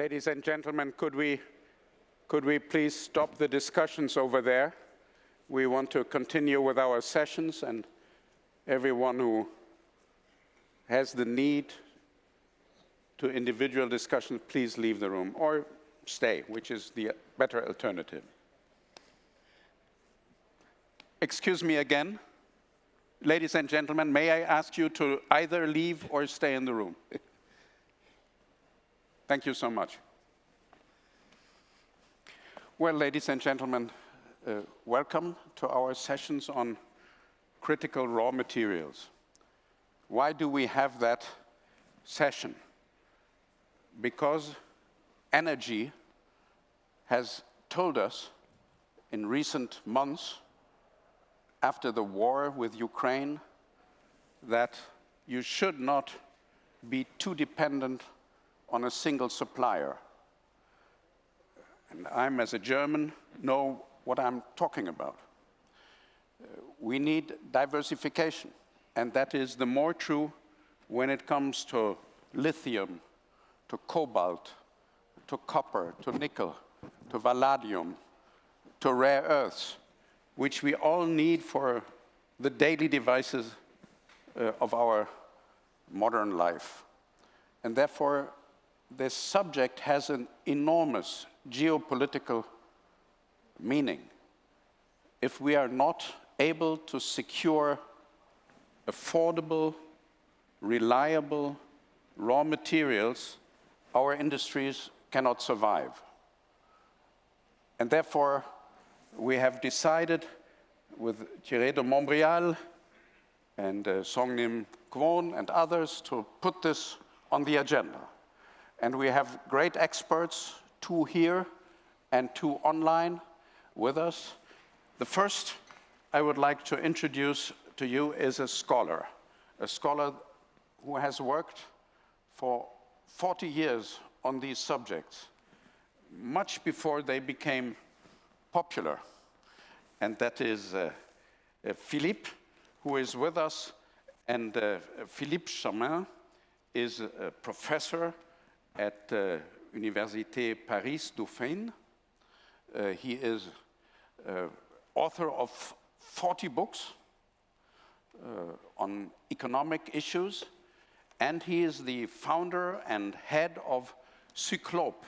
Ladies and gentlemen, could we, could we please stop the discussions over there? We want to continue with our sessions and everyone who has the need to individual discussions, please leave the room or stay, which is the better alternative. Excuse me again. Ladies and gentlemen, may I ask you to either leave or stay in the room? Thank you so much. Well, ladies and gentlemen, uh, welcome to our sessions on critical raw materials. Why do we have that session? Because energy has told us in recent months after the war with Ukraine that you should not be too dependent on a single supplier. And I'm, as a German, know what I'm talking about. Uh, we need diversification, and that is the more true when it comes to lithium, to cobalt, to copper, to nickel, to vanadium, to rare earths which we all need for the daily devices uh, of our modern life. And therefore, this subject has an enormous geopolitical meaning. If we are not able to secure affordable, reliable raw materials, our industries cannot survive. And therefore, we have decided with Thierry de Montbrial and uh, Songnim Kwon and others to put this on the agenda. And we have great experts, two here and two online with us. The first I would like to introduce to you is a scholar, a scholar who has worked for 40 years on these subjects, much before they became popular, and that is uh, uh, Philippe, who is with us, and uh, Philippe Chalmin is a professor at uh, Université Paris Dauphine. Uh, he is uh, author of 40 books uh, on economic issues, and he is the founder and head of Cyclope.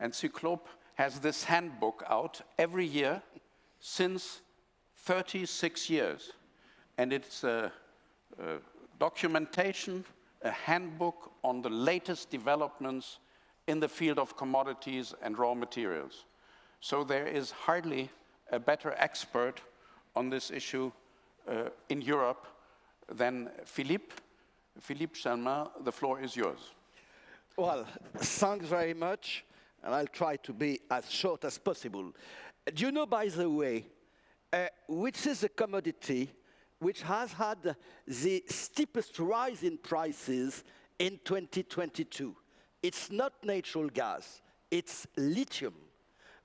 And Cyclope has this handbook out every year since 36 years. And it's documentation, a handbook on the latest developments in the field of commodities and raw materials. So there is hardly a better expert on this issue uh, in Europe than Philippe. Philippe Chalmin, the floor is yours. Well, thanks very much and I'll try to be as short as possible. Do you know, by the way, uh, which is a commodity which has had the steepest rise in prices in 2022? It's not natural gas, it's lithium.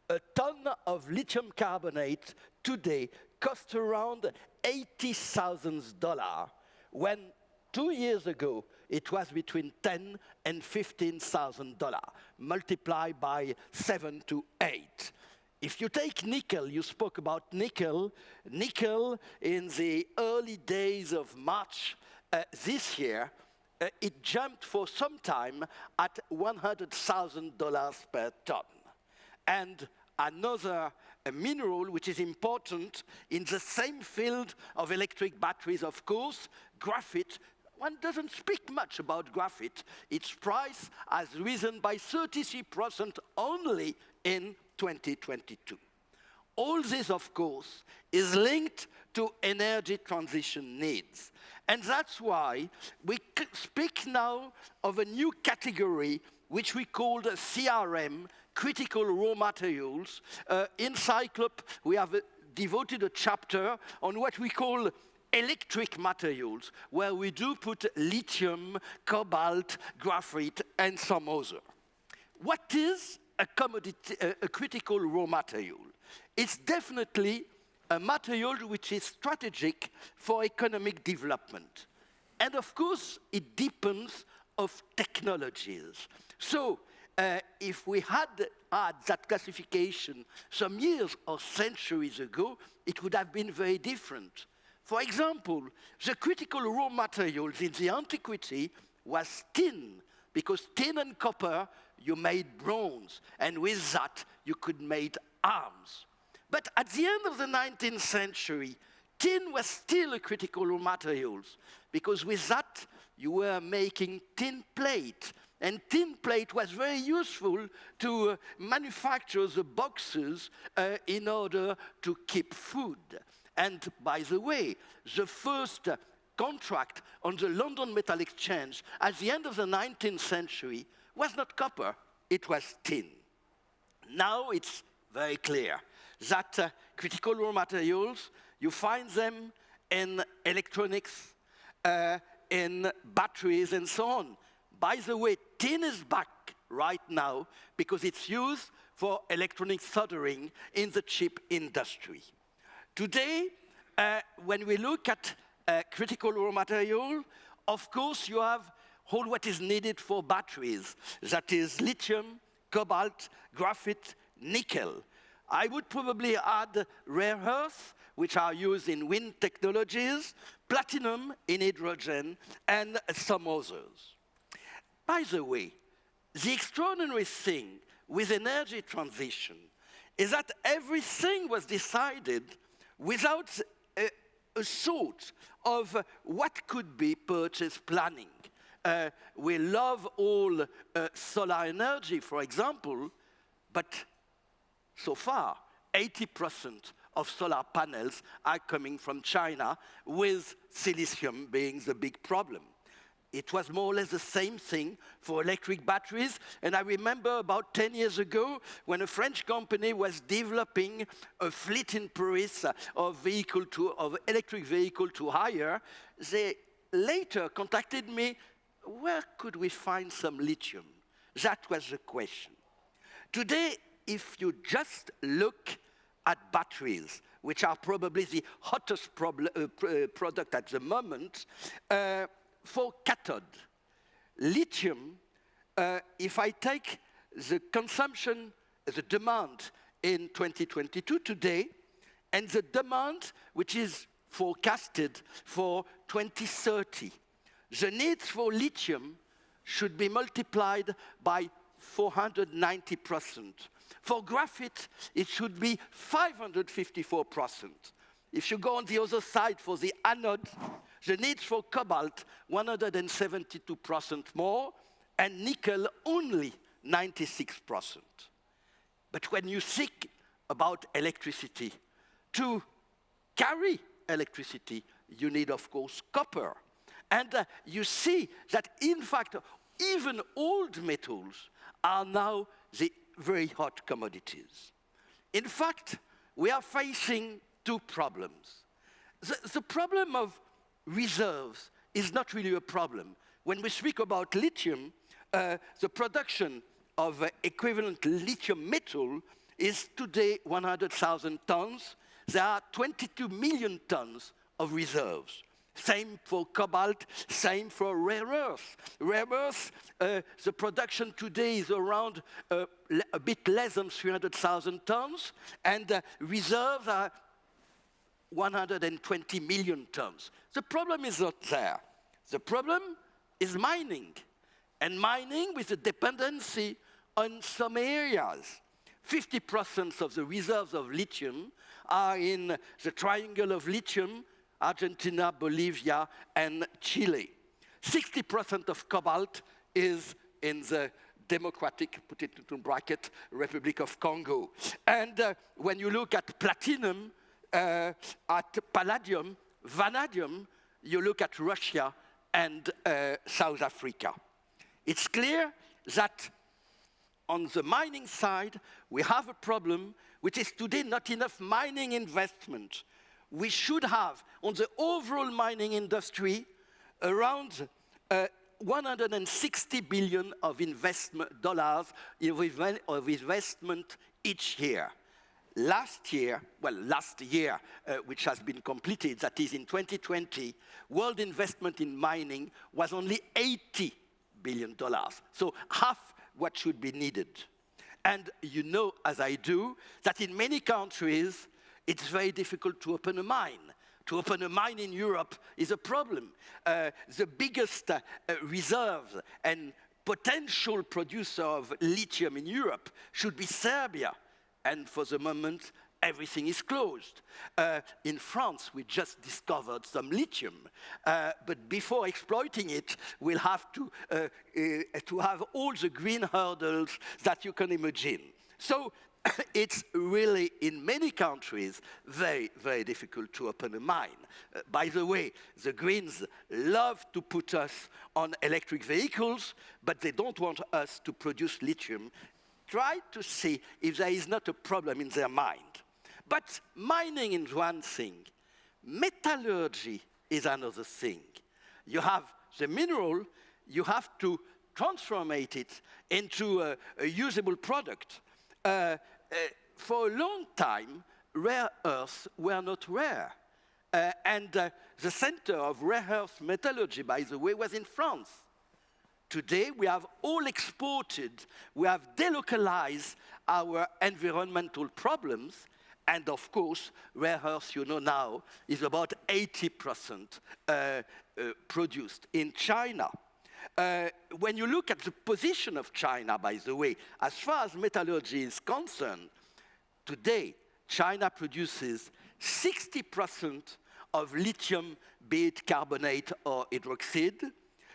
A ton of lithium carbonate today costs around $80,000 when two years ago it was between 10 and 15,000 dollars, multiplied by seven to eight. If you take nickel, you spoke about nickel. Nickel in the early days of March uh, this year, uh, it jumped for some time at $100,000 per ton. And another mineral which is important in the same field of electric batteries, of course, graphite one doesn't speak much about graphite. Its price has risen by 33% only in 2022. All this, of course, is linked to energy transition needs. And that's why we speak now of a new category which we call CRM, critical raw materials. Uh, in Cyclope, we have uh, devoted a chapter on what we call electric materials, where we do put lithium, cobalt, graphite, and some other. What is a, a critical raw material? It's definitely a material which is strategic for economic development. And of course, it depends of technologies. So uh, if we had had that classification some years or centuries ago, it would have been very different. For example, the critical raw materials in the antiquity was tin, because tin and copper, you made bronze, and with that, you could make arms. But at the end of the 19th century, tin was still a critical raw material, because with that, you were making tin plate, and tin plate was very useful to uh, manufacture the boxes uh, in order to keep food. And by the way, the first contract on the London Metal Exchange at the end of the 19th century was not copper, it was tin. Now it's very clear that uh, critical raw materials, you find them in electronics, uh, in batteries and so on. By the way, tin is back right now because it's used for electronic soldering in the chip industry. Today, uh, when we look at uh, critical raw material, of course you have all what is needed for batteries. That is lithium, cobalt, graphite, nickel. I would probably add rare earth, which are used in wind technologies, platinum in hydrogen, and some others. By the way, the extraordinary thing with energy transition is that everything was decided without a, a thought of what could be purchase planning. Uh, we love all uh, solar energy, for example, but so far, 80% of solar panels are coming from China, with silicium being the big problem. It was more or less the same thing for electric batteries. And I remember about 10 years ago when a French company was developing a fleet in Paris of, vehicle to, of electric vehicle to hire, they later contacted me, where could we find some lithium? That was the question. Today, if you just look at batteries, which are probably the hottest uh, uh, product at the moment, uh, for cathode, lithium, uh, if I take the consumption, the demand in 2022 today, and the demand which is forecasted for 2030, the needs for lithium should be multiplied by 490%. For graphite, it should be 554%. If you go on the other side for the anode, the need for cobalt, 172% more, and nickel only 96%. But when you think about electricity, to carry electricity, you need, of course, copper. And uh, you see that, in fact, even old metals are now the very hot commodities. In fact, we are facing two problems. The, the problem of reserves is not really a problem. When we speak about lithium, uh, the production of uh, equivalent lithium metal is today 100,000 tons. There are 22 million tons of reserves. Same for cobalt, same for rare earth. Rare earth, uh, the production today is around uh, a bit less than 300,000 tons, and uh, reserves are 120 million tons. The problem is not there. The problem is mining, and mining with a dependency on some areas. 50% of the reserves of lithium are in the triangle of lithium, Argentina, Bolivia, and Chile. 60% of cobalt is in the Democratic, put it into bracket, Republic of Congo. And uh, when you look at platinum, uh, at palladium, vanadium, you look at Russia and uh, South Africa. It's clear that on the mining side, we have a problem which is today not enough mining investment. We should have, on the overall mining industry, around uh, 160 billion of investment dollars of investment each year last year, well, last year, uh, which has been completed, that is in 2020, world investment in mining was only 80 billion dollars. So half what should be needed. And you know, as I do, that in many countries, it's very difficult to open a mine. To open a mine in Europe is a problem. Uh, the biggest uh, reserves and potential producer of lithium in Europe should be Serbia. And for the moment, everything is closed. Uh, in France, we just discovered some lithium, uh, but before exploiting it, we'll have to, uh, uh to have all the green hurdles that you can imagine. So it's really, in many countries, very, very difficult to open a mine. Uh, by the way, the Greens love to put us on electric vehicles, but they don't want us to produce lithium. Try to see if there is not a problem in their mind. But mining is one thing. Metallurgy is another thing. You have the mineral, you have to transformate it into a, a usable product. Uh, uh, for a long time, rare earths were not rare. Uh, and uh, the center of rare earth metallurgy, by the way, was in France. Today, we have all exported, we have delocalized our environmental problems, and of course, rare earth, you know now, is about 80% uh, uh, produced in China. Uh, when you look at the position of China, by the way, as far as metallurgy is concerned, today, China produces 60% of lithium, be it carbonate or hydroxide,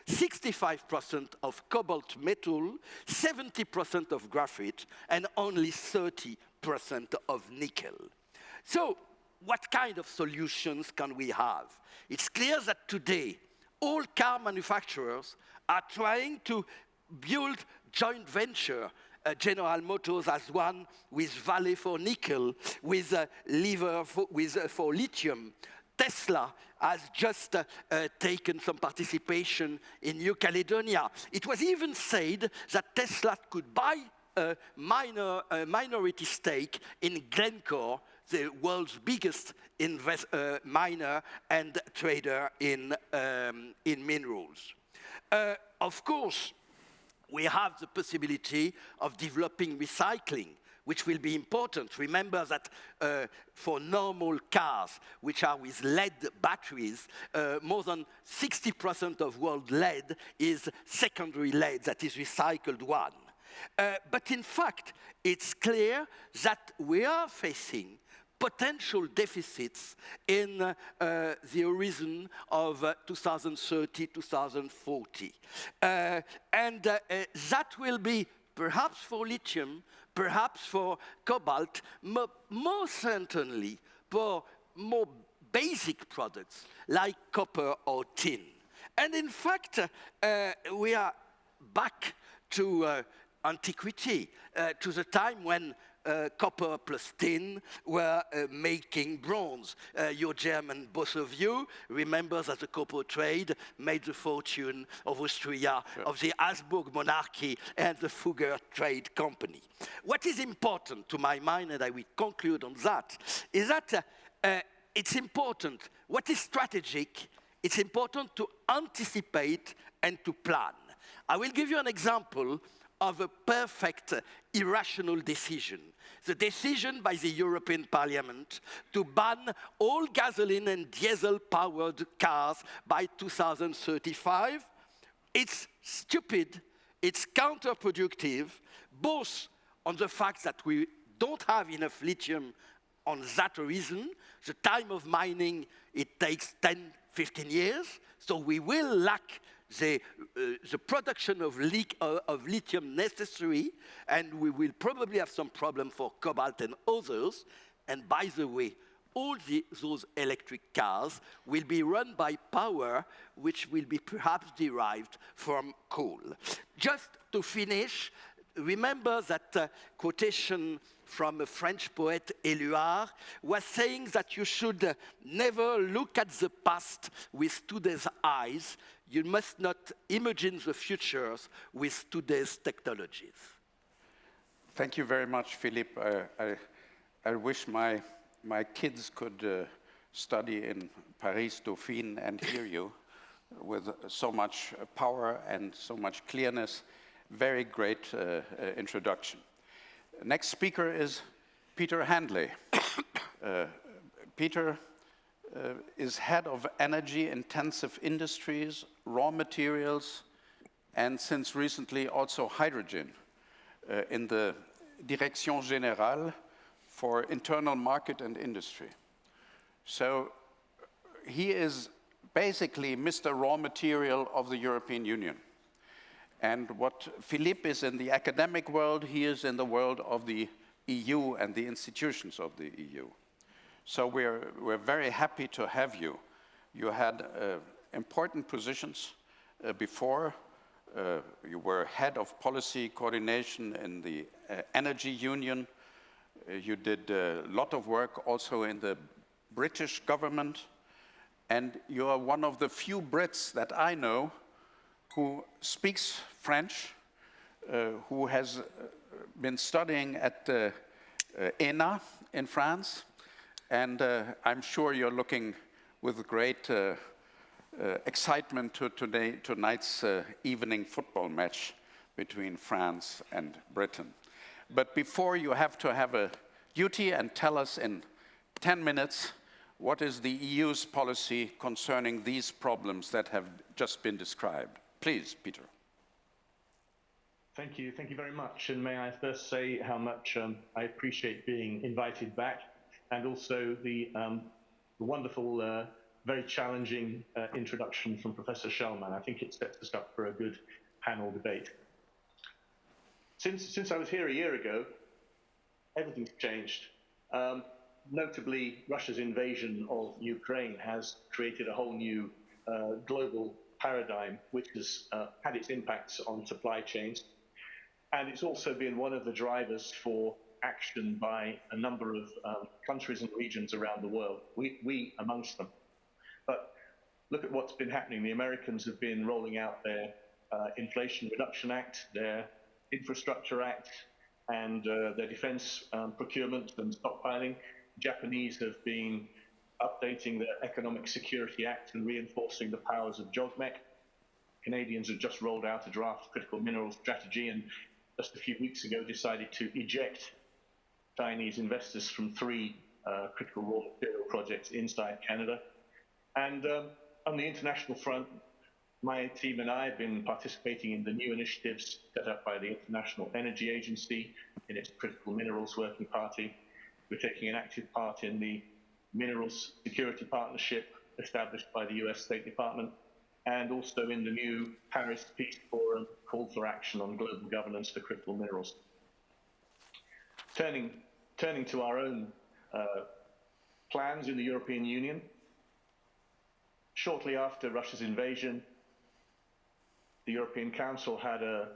65% of cobalt metal, 70% of graphite, and only 30 percent of nickel. So what kind of solutions can we have? It's clear that today, all car manufacturers are trying to build joint venture. Uh, General Motors has one with Vale for nickel, with uh, Livent for, with, uh, for lithium. Tesla has just uh, uh, taken some participation in New Caledonia. It was even said that Tesla could buy a, minor, a minority stake in Glencore, the world's biggest invest, uh, miner and trader in, um, in minerals. Uh, of course, we have the possibility of developing recycling which will be important. Remember that uh, for normal cars, which are with lead batteries, uh, more than 60% of world lead is secondary lead, that is recycled one. Uh, but in fact, it's clear that we are facing potential deficits in uh, the horizon of uh, 2030, 2040. Uh, and uh, uh, that will be perhaps for lithium, perhaps for cobalt, more certainly for more basic products like copper or tin. And in fact, we are back to antiquity, uh, to the time when uh, copper plus tin were uh, making bronze. Uh, your German, both of you, remember that the copper trade made the fortune of Austria, sure. of the Habsburg monarchy, and the Fugger Trade Company. What is important to my mind, and I will conclude on that, is that uh, uh, it's important. What is strategic? It's important to anticipate and to plan. I will give you an example of a perfect irrational decision. The decision by the European Parliament to ban all gasoline and diesel-powered cars by 2035. It's stupid, it's counterproductive, both on the fact that we don't have enough lithium on that reason. The time of mining, it takes 10, 15 years, so we will lack the, uh, the production of, uh, of lithium necessary, and we will probably have some problem for cobalt and others. And by the way, all the, those electric cars will be run by power which will be perhaps derived from coal. Just to finish, remember that uh, quotation from a French poet, Éluard, was saying that you should uh, never look at the past with today's eyes, you must not imagine the futures with today's technologies. Thank you very much, Philippe. I, I, I wish my, my kids could uh, study in Paris Dauphine and hear you with so much power and so much clearness. very great uh, uh, introduction. Next speaker is Peter Handley. Uh, Peter uh, is head of energy intensive industries, raw materials, and since recently also hydrogen uh, in the Direction Générale for Internal Market and Industry. So he is basically Mr. Raw Material of the European Union. And what Philippe is in the academic world, he is in the world of the EU and the institutions of the EU. So we're, we're very happy to have you. You had uh, important positions uh, before. Uh, you were head of policy coordination in the uh, Energy Union. You did a lot of work also in the British government. And you are one of the few Brits that I know who speaks French, uh, who has been studying at uh, uh ENA in France, and I'm sure you're looking with great uh, excitement to today, tonight's evening football match between France and Britain. But before you have to have a duty and tell us in 10 minutes what is the EU's policy concerning these problems that have just been described? Please, Peter. Thank you. Thank you very much. And may I first say how much um, I appreciate being invited back and also the, um, the wonderful, uh, very challenging uh, introduction from Professor Chalmin. I think it sets us up for a good panel debate. Since, since I was here a year ago, everything's changed. Um, notably, Russia's invasion of Ukraine has created a whole new uh, global paradigm, which has uh, had its impacts on supply chains. And it's also been one of the drivers for action by a number of um, countries and regions around the world, we, we amongst them. Look at what's been happening. The Americans have been rolling out their uh, Inflation Reduction Act, their Infrastructure Act, and uh, their defense um, procurement and stockpiling. Japanese have been updating their Economic Security Act and reinforcing the powers of JOGMEC. Canadians have just rolled out a draft critical mineral strategy and just a few weeks ago decided to eject Chinese investors from three uh, critical raw material projects inside Canada. And um, on the international front, my team and I have been participating in the new initiatives set up by the International Energy Agency in its Critical Minerals Working Party, we're taking an active part in the Minerals Security Partnership established by the US State Department and also in the new Paris Peace Forum call for action on global governance for critical minerals. Turning, turning to our own uh, plans in the European Union, shortly after Russia's invasion, the European Council had a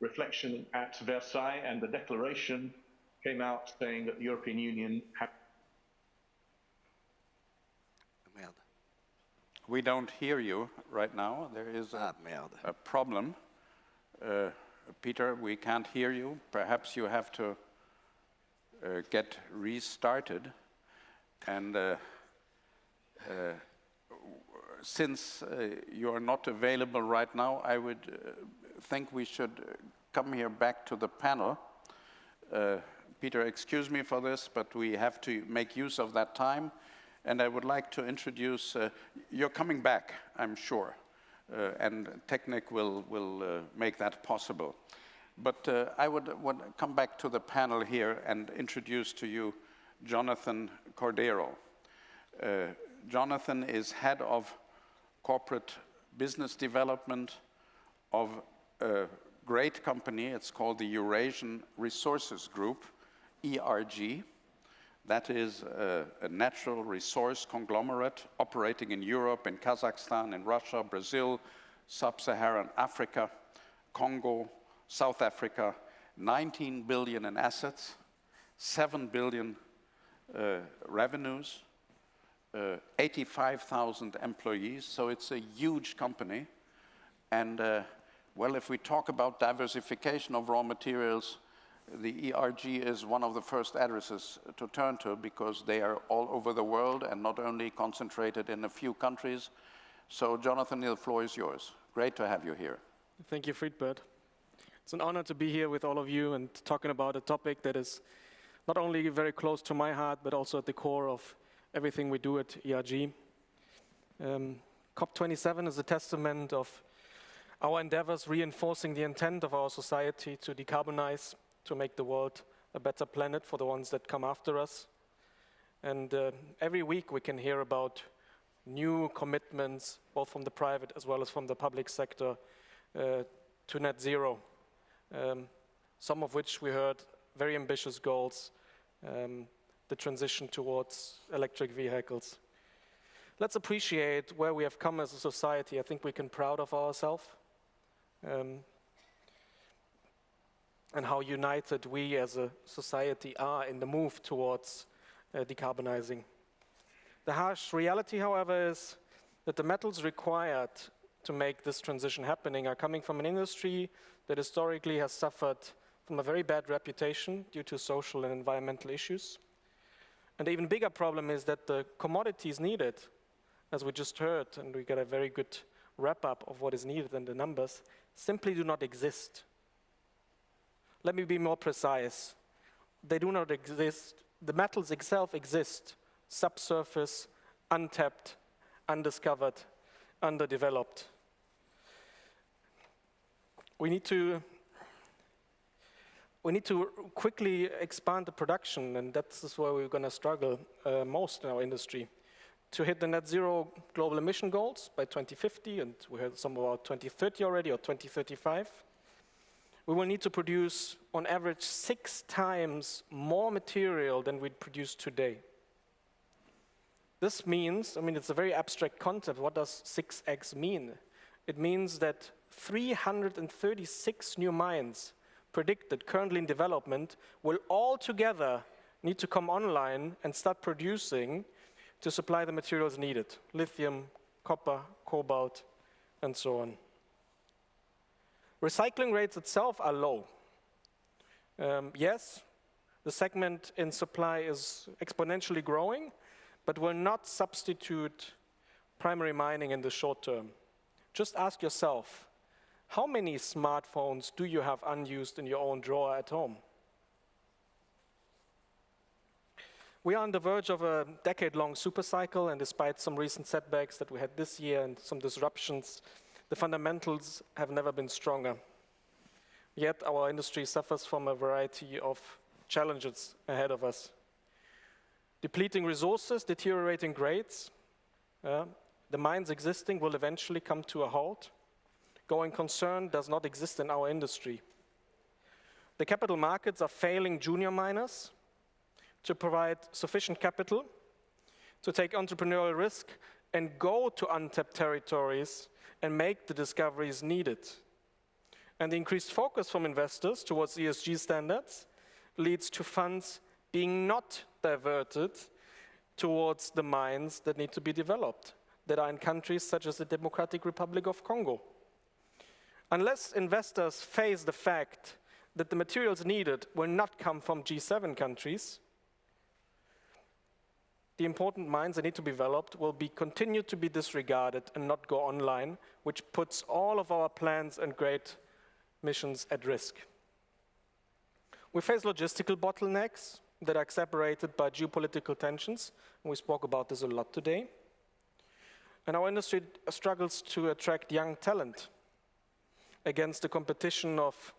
reflection at Versailles and the declaration came out saying that the European Union had. We don't hear you right now. There is a, ah, a problem. Uh, Peter, we can't hear you. Perhaps you have to uh, get restarted. And uh, uh since uh, you are not available right now, I would uh, think we should come here back to the panel. Peter, excuse me for this, but we have to make use of that time. And I would like to introduce, uh, you're coming back, I'm sure, uh, and Technic will, will uh, make that possible. But uh, I would, would come back to the panel here and introduce to you Jonathan Cordero. Uh, Jonathan is head of corporate business development of a great company. It's called the Eurasian Resources Group ERG. That is a, a, natural resource conglomerate operating in Europe, in Kazakhstan, in Russia, Brazil, sub-Saharan Africa, Congo, South Africa, 19 billion in assets, 7 billion uh, revenues, uh, 85,000 employees, so it's a huge company. And uh, well, if we talk about diversification of raw materials, the ERG is one of the first addresses to turn to because they are all over the world and not only concentrated in a few countries. So Jonathan, the floor is yours. Great to have you here. Thank you, Friedbert. It's an honor to be here with all of you and talking about a topic that is not only very close to my heart, but also at the core of everything we do at ERG. Um, COP27 is a testament of our endeavors reinforcing the intent of our society to decarbonize, to make the world a better planet for the ones that come after us. And uh, every week we can hear about new commitments, both from the private as well as from the public sector, uh, to net zero. Um, some of which we heard very ambitious goals, um, the transition towards electric vehicles. Let's appreciate where we have come as a society. I think we can be proud of ourselves. Um, and how united we as a society are in the move towards uh, decarbonizing. The harsh reality, however, is that the metals required to make this transition happening are coming from an industry that historically has suffered from a very bad reputation due to social and environmental issues. And the even bigger problem is that the commodities needed, as we just heard, and we got a very good wrap up of what is needed and the numbers, simply do not exist. Let me be more precise. They do not exist. The metals itself exist, subsurface, untapped, undiscovered, underdeveloped. We need to we need to quickly expand the production, and that's where we're going to struggle uh, most in our industry. To hit the net zero global emission goals by 2050, and we heard some about 2030 already, or 2035, we will need to produce, on average, six times more material than we produce today. This means, I mean, it's a very abstract concept. What does 6x mean? It means that 336 new mines predicted, currently in development, will all together need to come online and start producing to supply the materials needed, lithium, copper, cobalt, and so on. Recycling rates itself are low. Um, yes, the segment in supply is exponentially growing, but will not substitute primary mining in the short term. Just ask yourself, how many smartphones do you have unused in your own drawer at home? We are on the verge of a decade-long supercycle, and despite some recent setbacks that we had this year and some disruptions, the fundamentals have never been stronger. Yet our industry suffers from a variety of challenges ahead of us. Depleting resources, deteriorating grades, uh, the mines existing will eventually come to a halt going concern does not exist in our industry. The capital markets are failing junior miners to provide sufficient capital to take entrepreneurial risk and go to untapped territories and make the discoveries needed. And the increased focus from investors towards ESG standards leads to funds being not diverted towards the mines that need to be developed, that are in countries such as the Democratic Republic of Congo. Unless investors face the fact that the materials needed will not come from G7 countries, the important mines that need to be developed will be continued to be disregarded and not go online, which puts all of our plans and great missions at risk. We face logistical bottlenecks that are separated by geopolitical tensions, and we spoke about this a lot today. And our industry struggles to attract young talent against the competition of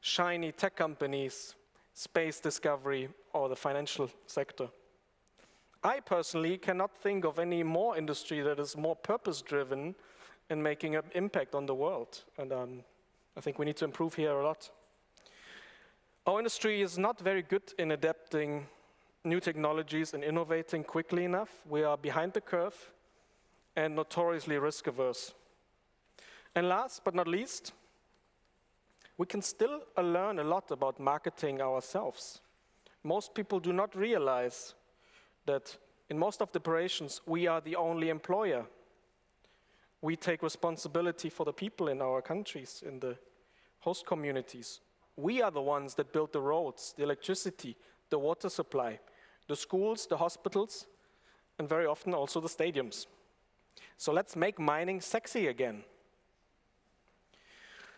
shiny tech companies, space discovery, or the financial sector. I personally cannot think of any more industry that is more purpose-driven in making an impact on the world. And um, I think we need to improve here a lot. Our industry is not very good in adapting new technologies and innovating quickly enough. We are behind the curve and notoriously risk averse. And last but not least, we can still learn a lot about marketing ourselves. Most people do not realize that in most of the operations, we are the only employer. We take responsibility for the people in our countries, in the host communities. We are the ones that build the roads, the electricity, the water supply, the schools, the hospitals, and very often also the stadiums. So let's make mining sexy again.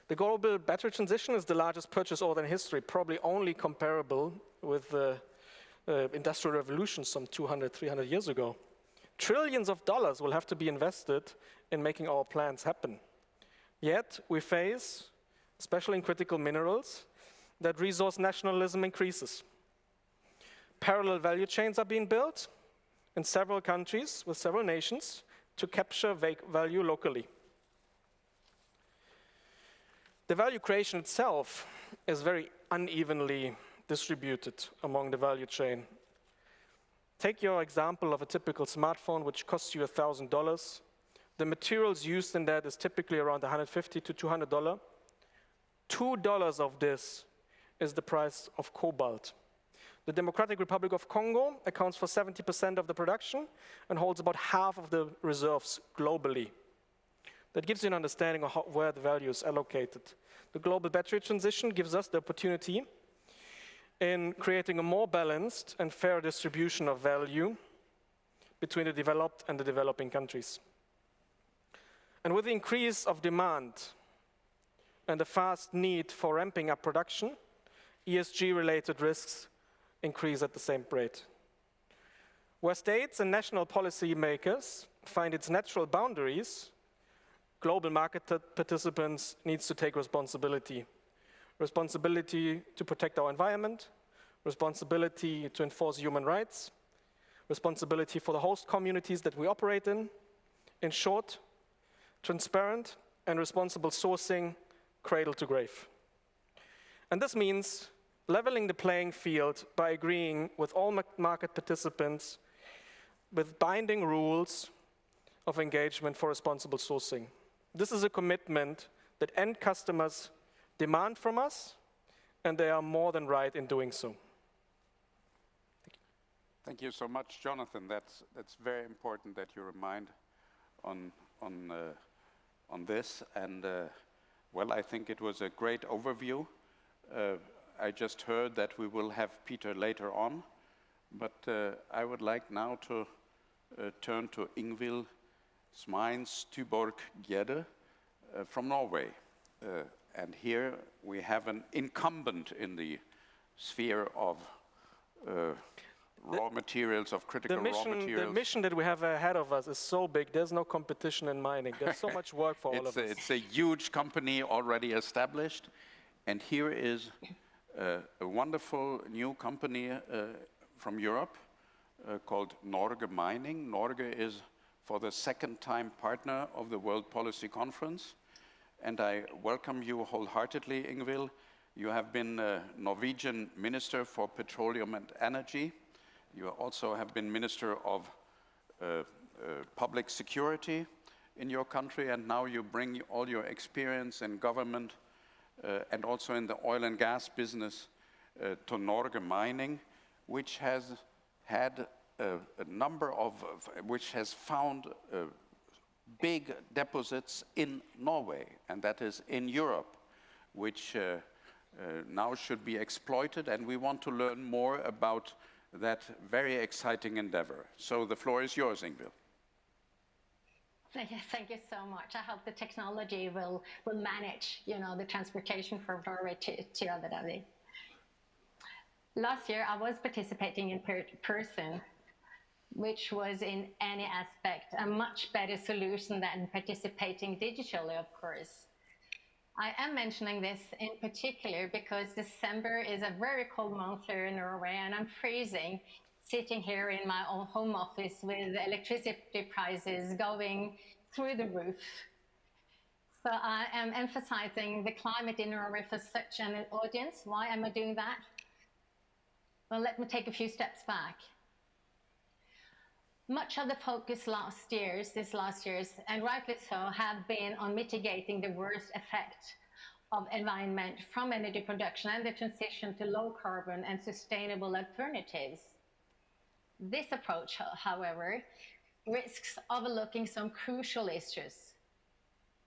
The global battery transition is the largest purchase order in history, probably only comparable with the uh, industrial revolution some 200, 300 years ago. Trillions of dollars will have to be invested in making our plans happen. Yet we face, especially in critical minerals, that resource nationalism increases. Parallel value chains are being built in several countries with several nations to capture value locally. The value creation itself is very unevenly distributed among the value chain. Take your example of a typical smartphone which costs you $1,000. The materials used in that is typically around $150 to $200. $2 of this is the price of cobalt. The Democratic Republic of Congo accounts for 70% of the production and holds about half of the reserves globally. That gives you an understanding of how, where the value is allocated. The global battery transition gives us the opportunity in creating a more balanced and fair distribution of value between the developed and the developing countries. And with the increase of demand and the fast need for ramping up production, ESG-related risks increase at the same rate. Where states and national policymakers find its natural boundaries, global market participants needs to take responsibility. Responsibility to protect our environment, responsibility to enforce human rights, responsibility for the host communities that we operate in. In short, transparent and responsible sourcing cradle to grave. And this means leveling the playing field by agreeing with all market participants with binding rules of engagement for responsible sourcing. This is a commitment that end customers demand from us, and they are more than right in doing so. Thank you so much, Jonathan. That's, that's very important that you remind on, on, uh, on this. And, uh, well, I think it was a great overview. Uh, I just heard that we will have Peter later on, but uh, I would like now to uh, turn to Ingvild Smeins Tuborg Gjerde uh, from Norway. Uh, and here we have an incumbent in the sphere of uh, raw materials, of critical mission, raw materials. The mission that we have ahead of us is so big, there's no competition in mining. There's so much work for all of a, us. It's a huge company already established. And here is uh, a wonderful new company uh, from Europe uh, called Norge Mining. Norge is for the second time partner of the World Policy Conference. And I welcome you wholeheartedly, Ingvild. You have been a Norwegian Minister for Petroleum and Energy. You also have been Minister of uh, uh, Public Security in your country, and now you bring all your experience in government uh, and also in the oil and gas business uh, to Norge Mining, which has had a, number of, which has found uh, big deposits in Norway, and that is in Europe, which uh, uh, now should be exploited, and we want to learn more about that very exciting endeavor. So the floor is yours, Ingvild. Thank you, so much. I hope the technology will, will manage, you know, the transportation from Norway to, to Abu Dhabi. Last year, I was participating in per person, which was in any aspect a much better solution than participating digitally, of course. I am mentioning this in particular because December is a very cold month here in Norway and I'm freezing sitting here in my own home office with electricity prices going through the roof. So I am emphasizing the climate in Norway for such an audience. Why am I doing that? Well, let me take a few steps back. Much of the focus last years, this last year's, and rightly so, have been on mitigating the worst effect of environment from energy production and the transition to low carbon and sustainable alternatives. This approach, however, risks overlooking some crucial issues.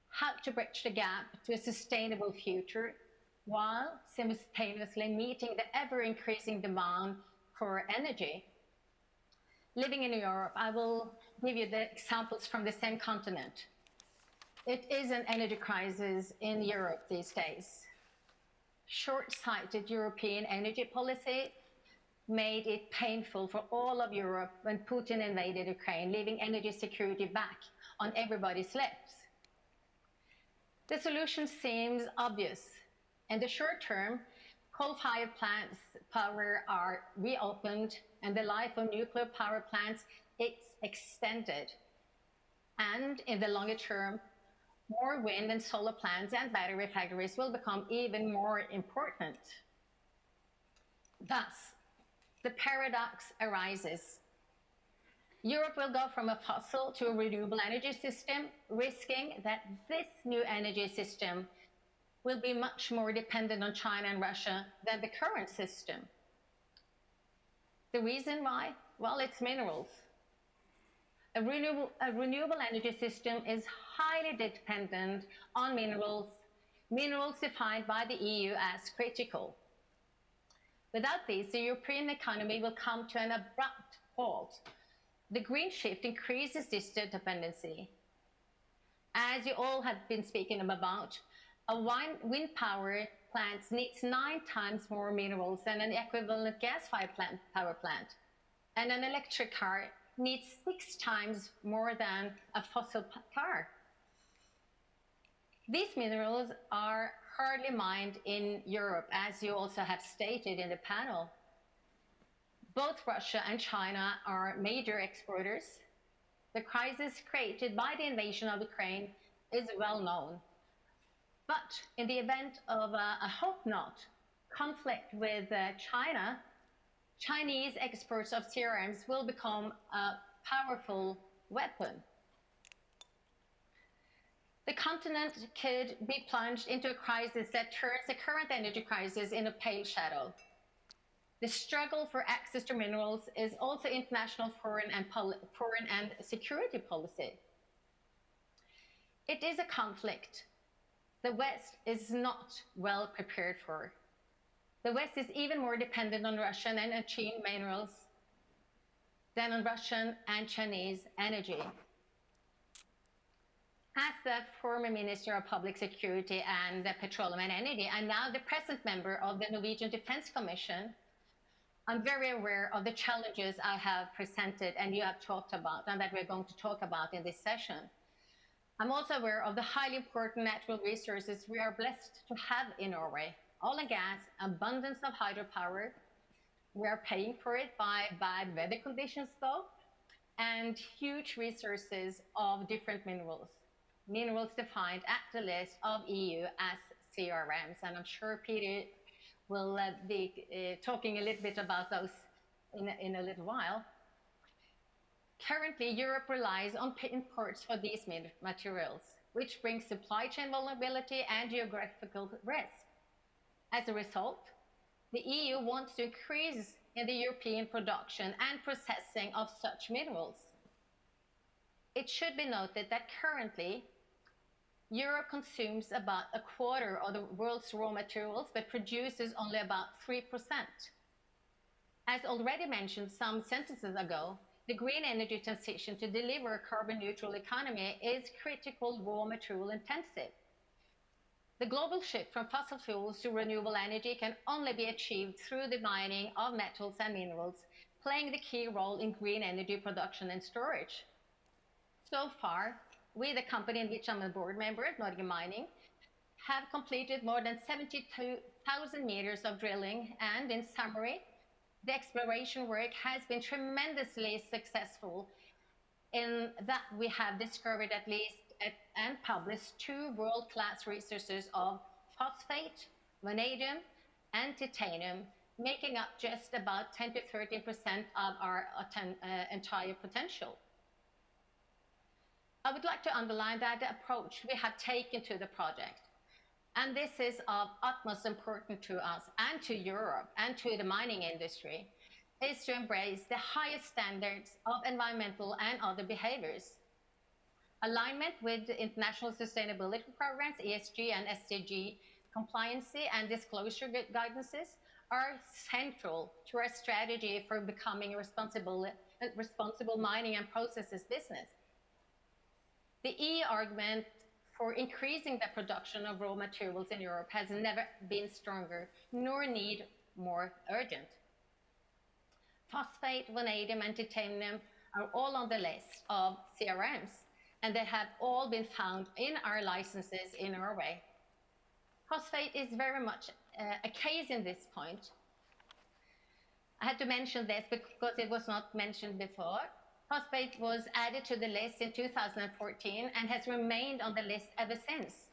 How to bridge the gap to a sustainable future while simultaneously meeting the ever-increasing demand for energy. Living in Europe, I will give you the examples from the same continent. It is an energy crisis in Europe these days. Short-sighted European energy policy made it painful for all of Europe when Putin invaded Ukraine, leaving energy security back on everybody's lips. The solution seems obvious. In the short term, coal-fired plants power are reopened and the life of nuclear power plants is extended. And in the longer term, more wind and solar plants and battery factories will become even more important. Thus, the paradox arises. Europe will go from a fossil to a renewable energy system, risking that this new energy system will be much more dependent on China and Russia than the current system. The reason why? Well, it's minerals. A renewable, a renewable energy system is highly dependent on minerals, minerals defined by the EU as critical. Without these, the European economy will come to an abrupt halt. The green shift increases this dependency. As you all have been speaking about, a wind power plant needs nine times more minerals than an equivalent gas-fired power plant. And an electric car needs six times more than a fossil car. These minerals are hardly mined in Europe, as you also have stated in the panel. Both Russia and China are major exporters. The crisis created by the invasion of Ukraine is well known. But in the event of, a, I hope not, conflict with uh, China, Chinese exports of CRMs will become a powerful weapon. The continent could be plunged into a crisis that turns the current energy crisis in a pale shadow. The struggle for access to minerals is also international foreign and, foreign and security policy. It is a conflict the West is not well prepared for. The West is even more dependent on Russian and Chinese minerals than on Russian and Chinese energy. As the former Minister of Public Security and the Petroleum and Energy, and now the present member of the Norwegian Defence Commission, I'm very aware of the challenges I have presented and you have talked about and that we're going to talk about in this session. I'm also aware of the highly important natural resources we are blessed to have in Norway. Oil and gas, abundance of hydropower. We are paying for it by bad weather conditions though, and huge resources of different minerals. Minerals defined at the list of EU as CRMs, and I'm sure Peter will uh, be uh, talking a little bit about those in in a little while. Currently, Europe relies on imports for these materials, which brings supply chain vulnerability and geographical risk. As a result, the EU wants to increase in the European production and processing of such minerals. It should be noted that currently, Europe consumes about a quarter of the world's raw materials, but produces only about 3%. As already mentioned some sentences ago, the green energy transition to deliver a carbon neutral economy is critical raw material intensive. The global shift from fossil fuels to renewable energy can only be achieved through the mining of metals and minerals, playing the key role in green energy production and storage. So far, we, the company in which I'm a board member at Mining, have completed more than 72,000 meters of drilling and, in summary, the exploration work has been tremendously successful in that we have discovered at least and published two world-class resources of phosphate, vanadium, and titanium, making up just about 10 to 13% of our uh, entire potential. I would like to underline that the approach we have taken to the project, and this is of utmost importance to us and to Europe and to the mining industry, is to embrace the highest standards of environmental and other behaviors. Alignment with international sustainability programs, ESG and SDG compliancy and disclosure guidances are central to our strategy for becoming a responsible, responsible mining and processes business. The E argument for increasing the production of raw materials in Europe has never been stronger, nor need more urgent. Phosphate, vanadium, and titanium are all on the list of CRMs, and they have all been found in our licenses in Norway. Phosphate is very much uh, a case in this point. I had to mention this because it was not mentioned before. Phosphate was added to the list in 2014 and has remained on the list ever since.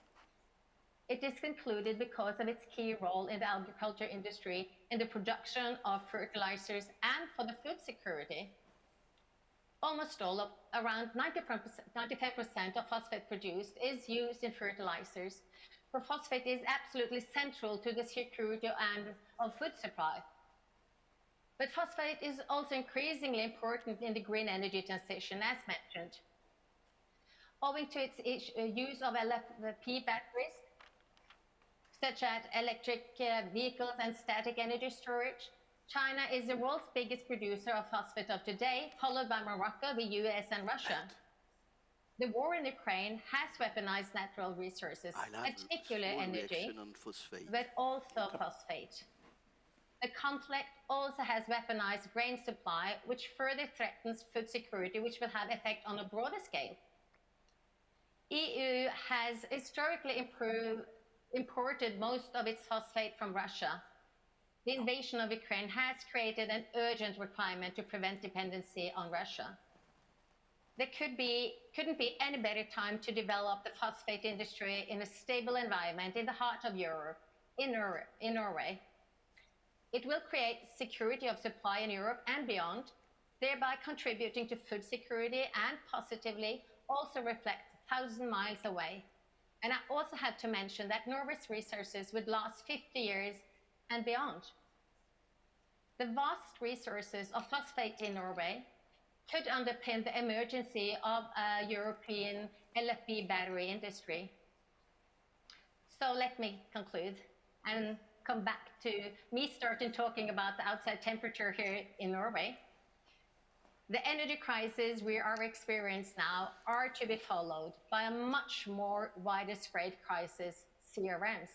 It is concluded because of its key role in the agriculture industry in the production of fertilizers and for the food security. Almost all of around 95% of phosphate produced is used in fertilizers, where phosphate is absolutely central to the security and of food supply. But phosphate is also increasingly important in the green energy transition, as mentioned. Owing to its uh, use of LFP batteries, such as electric uh, vehicles and static energy storage, China is the world's biggest producer of phosphate of today, followed by Morocco, the US, and Russia. The war in Ukraine has weaponized natural resources, particularly energy, but also phosphate. The conflict also has weaponized grain supply, which further threatens food security, which will have effect on a broader scale. EU has historically improved, imported most of its phosphate from Russia. The invasion of Ukraine has created an urgent requirement to prevent dependency on Russia. There could be, couldn't be any better time to develop the phosphate industry in a stable environment in the heart of Europe, in, in Norway. It will create security of supply in Europe and beyond, thereby contributing to food security and positively also reflect thousand miles away. And I also have to mention that Norway's resources would last 50 years and beyond. The vast resources of phosphate in Norway could underpin the emergency of a European LFP battery industry. So let me conclude and come back to me starting talking about the outside temperature here in Norway. The energy crisis we are experiencing now are to be followed by a much more widespread crisis, CRMs.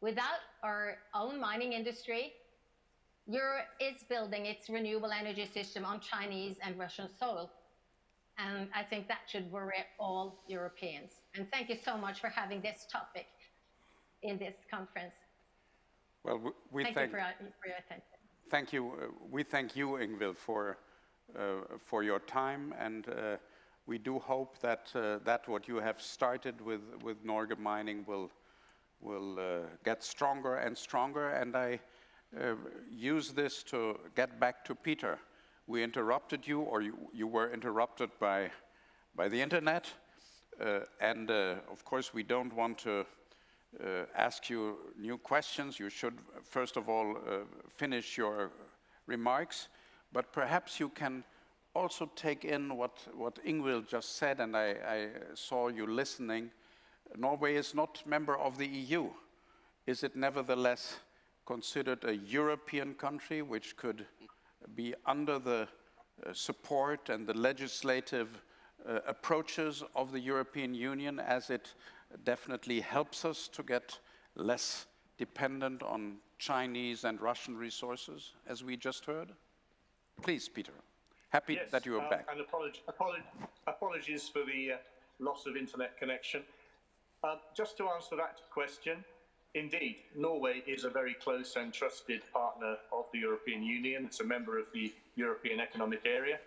Without our own mining industry, Europe is building its renewable energy system on Chinese and Russian soil. And I think that should worry all Europeans. And thank you so much for having this topic in this conference. Well, we, we thank, thank, you for, for, your attention. Thank you. Uh, we thank you, Ingvild, for, uh, for your time. And uh, we do hope that, uh, that what you have started with, with Norge Mining will, will uh, get stronger and stronger. And I uh, use this to get back to Peter. We interrupted you, or you, you were interrupted by, by the internet. and of course, we don't want to ask you new questions. You should, first of all, uh, finish your remarks, but perhaps you can also take in what, what Ingvild just said, and I, I saw you listening. Norway is not member of the EU. Is it nevertheless considered a European country which could be under the uh, support and the legislative uh, approaches of the European Union as it definitely helps us to get less dependent on Chinese and Russian resources, as we just heard? Please, Peter. Happy yes, that you are uh, back. And apolog apolog apologies for the uh, loss of internet connection. Uh, just to answer that question, indeed, Norway is a very close and trusted partner of the European Union. It's a member of the European Economic Area.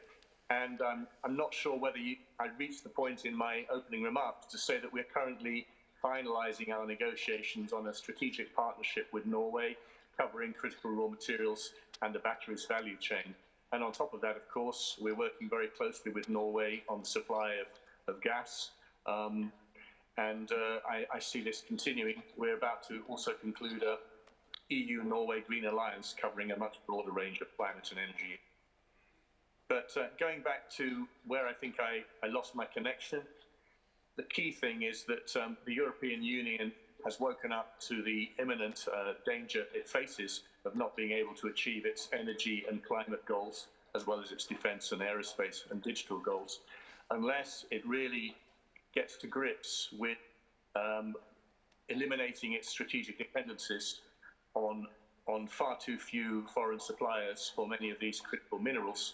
And um, I'm not sure whether you, I reached the point in my opening remarks to say that we're currently finalising our negotiations on a strategic partnership with Norway, covering critical raw materials and the batteries value chain. And on top of that, of course, we're working very closely with Norway on the supply of, of gas. Um, and uh, I, I, see this continuing. We're about to also conclude a EU-Norway Green Alliance covering a much broader range of climate and energy but uh, going back to where I think I, I lost my connection, the key thing is that um, the European Union has woken up to the imminent uh, danger it faces of not being able to achieve its energy and climate goals, as well as its defence and aerospace and digital goals, unless it really gets to grips with um, eliminating its strategic dependencies on, on far too few foreign suppliers for many of these critical minerals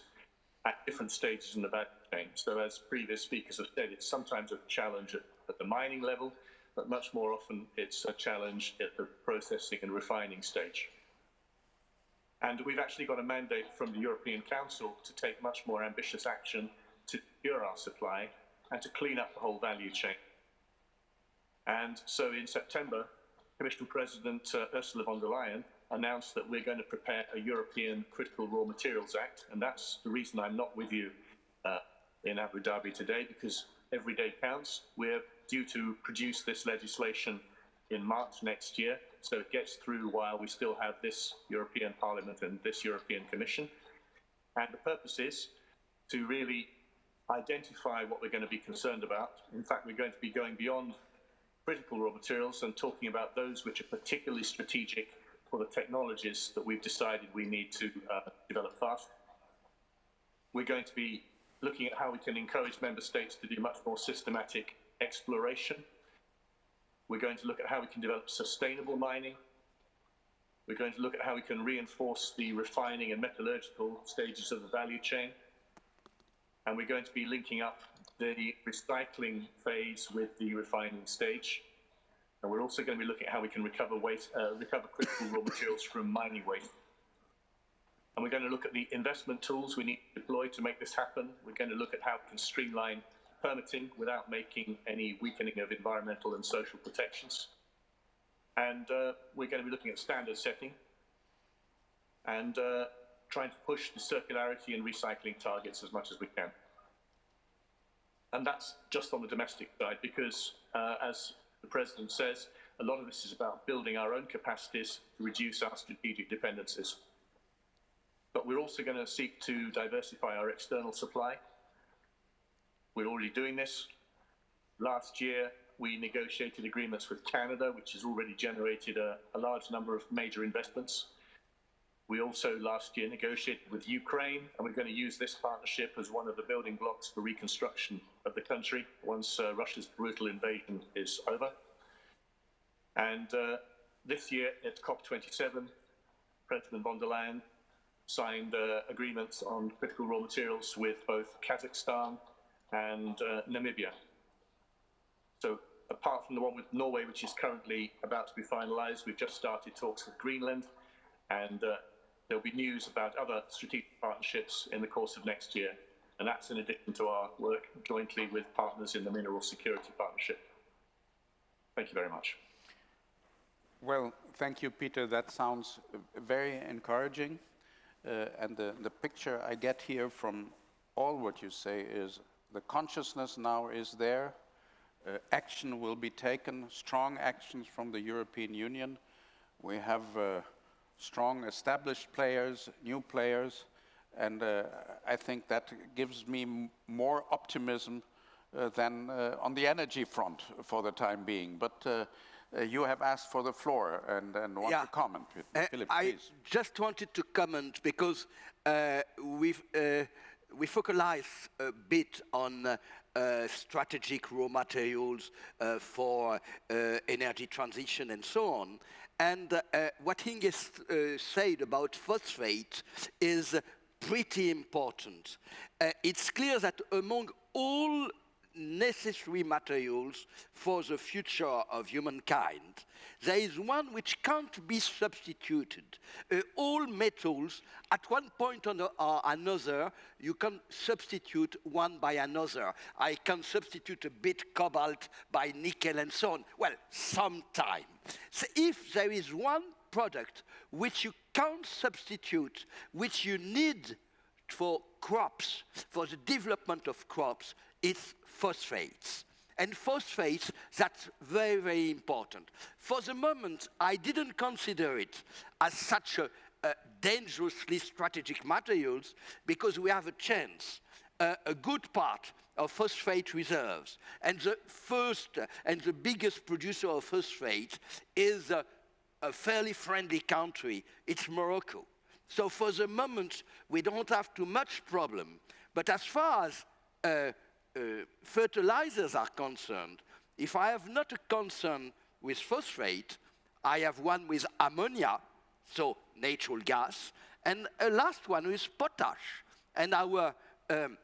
at different stages in the value chain. So as previous speakers have said, it's sometimes a challenge at, at the mining level, but much more often it's a challenge at the processing and refining stage. And we've actually got a mandate from the European Council to take much more ambitious action to secure our supply and to clean up the whole value chain. And so in September, Commission President uh, Ursula von der Leyen announced that we're going to prepare a European Critical Raw Materials Act. And that's the reason I'm not with you uh, in Abu Dhabi today, because every day counts. We're due to produce this legislation in March next year, so it gets through while we still have this European Parliament and this European Commission. And the purpose is to really identify what we're going to be concerned about. In fact, we're going to be going beyond critical raw materials and talking about those which are particularly strategic for the technologies that we've decided we need to uh, develop fast. We're going to be looking at how we can encourage member states to do much more systematic exploration. We're going to look at how we can develop sustainable mining. We're going to look at how we can reinforce the refining and metallurgical stages of the value chain. And we're going to be linking up the recycling phase with the refining stage. And we're also going to be looking at how we can recover waste, uh, recover critical raw materials from mining waste. And we're going to look at the investment tools we need to deploy to make this happen. We're going to look at how we can streamline permitting without making any weakening of environmental and social protections. And uh, we're going to be looking at standard setting and uh, trying to push the circularity and recycling targets as much as we can. And that's just on the domestic side because, uh, as the President says, a lot of this is about building our own capacities to reduce our strategic dependencies. But we're also going to seek to diversify our external supply we're already doing this. Last year, we negotiated agreements with Canada, which has already generated a, a large number of major investments. We also last year negotiated with Ukraine, and we're going to use this partnership as one of the building blocks for reconstruction of the country once uh, Russia's brutal invasion is over. And uh, this year at COP27, President von der Leyen signed uh, agreements on critical raw materials with both Kazakhstan and uh, Namibia. So apart from the one with Norway, which is currently about to be finalised, we've just started talks with Greenland, and uh, there'll be news about other strategic partnerships in the course of next year. And that's in addition to our work jointly with partners in the Mineral Security Partnership. Thank you very much. Well, thank you, Peter. That sounds very encouraging. Uh, and the, the picture I get here from all what you say is the consciousness now is there. Uh, action will be taken, strong actions from the European Union. We have uh, strong established players, new players, and uh, I think that gives me more optimism uh, than uh, on the energy front for the time being. But uh, you have asked for the floor and, and want yeah. to comment. Philippe, I please. just wanted to comment because we've we focalize a bit on uh, uh, strategic raw materials uh, for uh, energy transition and so on. And uh, what Inge uh, said about phosphate is pretty important. it's clear that among all necessary materials for the future of humankind. There is one which can't be substituted. Uh, all metals, at one point or another, you can substitute one by another. I can substitute a bit cobalt by nickel and so on. Well, sometime. So if there is one product which you can't substitute, which you need for crops, for the development of crops, it's phosphates. And phosphates, that's very, very important. For the moment, I didn't consider it as such a, a dangerously strategic materials because we have a chance, uh, a good part of phosphate reserves. And the first and the biggest producer of phosphate is a fairly friendly country. It's Morocco. So for the moment, we don't have too much problem. But as far as uh, uh, fertilizers are concerned, if I have not a concern with phosphate, I have one with ammonia, so natural gas, and a last one with potash. And our, um,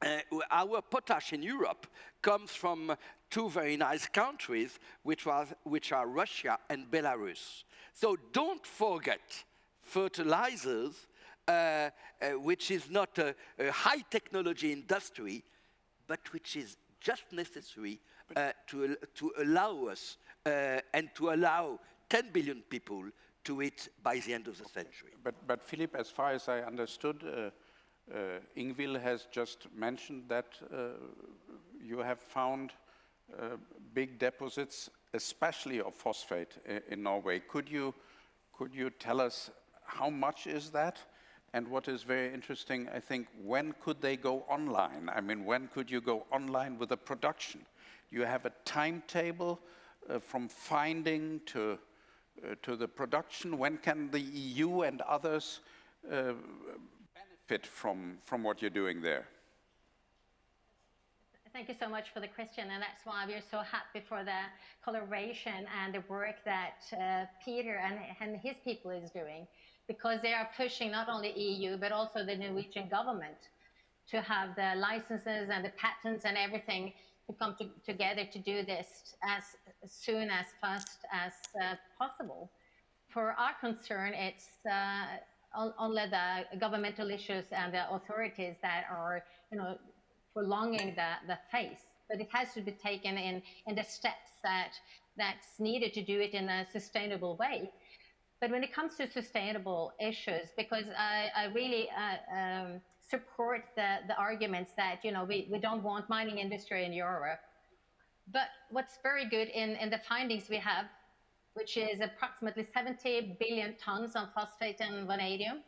uh, our potash in Europe comes from two very nice countries, which, was, which are Russia and Belarus. So don't forget fertilizers, uh, uh, which is not a, a, high technology industry, but which is just necessary uh, to, to allow us uh, and to allow 10 billion people to eat by the end of the century. But, but Philippe, as far as I understood, uh, uh, Ingvild has just mentioned that you have found big deposits, especially of phosphate in, in Norway. Could you, could you tell us how much is that? And what is very interesting, I think, when could they go online? I mean, when could you go online with a production? You have a timetable uh, from finding to, uh, to the production. When can the EU and others uh, benefit from, from what you're doing there? Thank you so much for the question, and that's why we're so happy for the collaboration and the work that uh, Peter and, and his people is doing because they are pushing not only EU, but also the Norwegian government to have the licenses and the patents and everything to come to, together to do this as, soon as fast as uh, possible. For our concern, it's uh, only the governmental issues and the authorities that are, you know, prolonging the, the phase. But it has to be taken in, in the steps that that's needed to do it in a sustainable way. But when it comes to sustainable issues, because I, I really uh, um, support the, the arguments that, you know, we, we don't want mining industry in Europe. But what's very good in, in the findings we have, which is approximately 70 billion tons of phosphate and vanadium,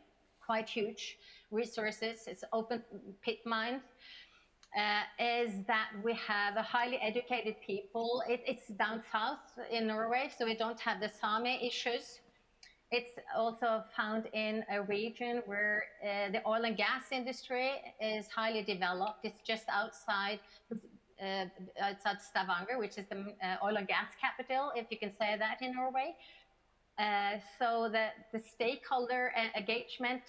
quite huge resources, it's open pit mine, uh, is that we have a highly educated people. It, it's down south in Norway, so we don't have the Sami issues. It's also found in a region where uh, the oil and gas industry is highly developed. It's just outside uh, outside Stavanger, which is the uh, oil and gas capital, if you can say that in Norway. Uh, so the, the stakeholder engagement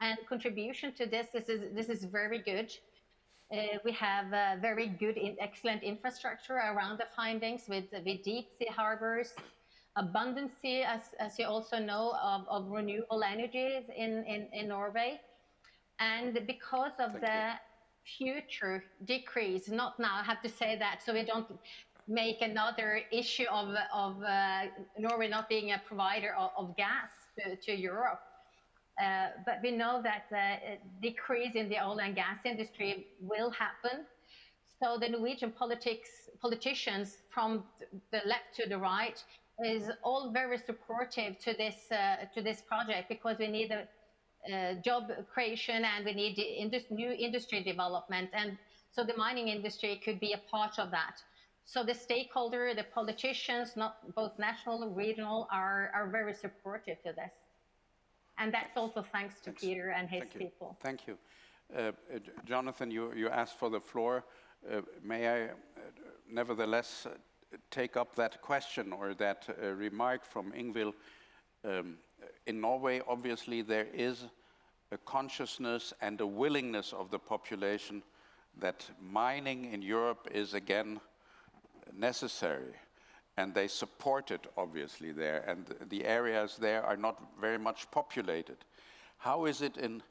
and contribution to this, this is, this is very good. Uh, we have very good, in, excellent infrastructure around the findings with, with deep sea harbors, abundance, as, as you also know, of, of renewable energies in, in, in Norway. And because of Thank the you. future decrease, not now, I have to say that, so we don't make another issue of, of uh, Norway not being a provider of, of gas to, to Europe. Uh, but we know that the decrease in the oil and gas industry will happen. So the Norwegian politics, politicians from the left to the right is all very supportive to this uh, to this project because we need a, uh, job creation and we need indus new industry development and so the mining industry could be a part of that. So the stakeholder, the politicians, not both national and regional, are, are very supportive to this. And that's also thanks to Thanks. Peter and his Thank people. Thank you. Uh, uh, Jonathan, you, you asked for the floor. Uh, may I uh, nevertheless take up that question or that uh, remark from Ingvild. Um, in Norway, obviously, there is a consciousness and a willingness of the population that mining in Europe is again necessary. And they support it, obviously, there. And the areas there are not very much populated. How is it in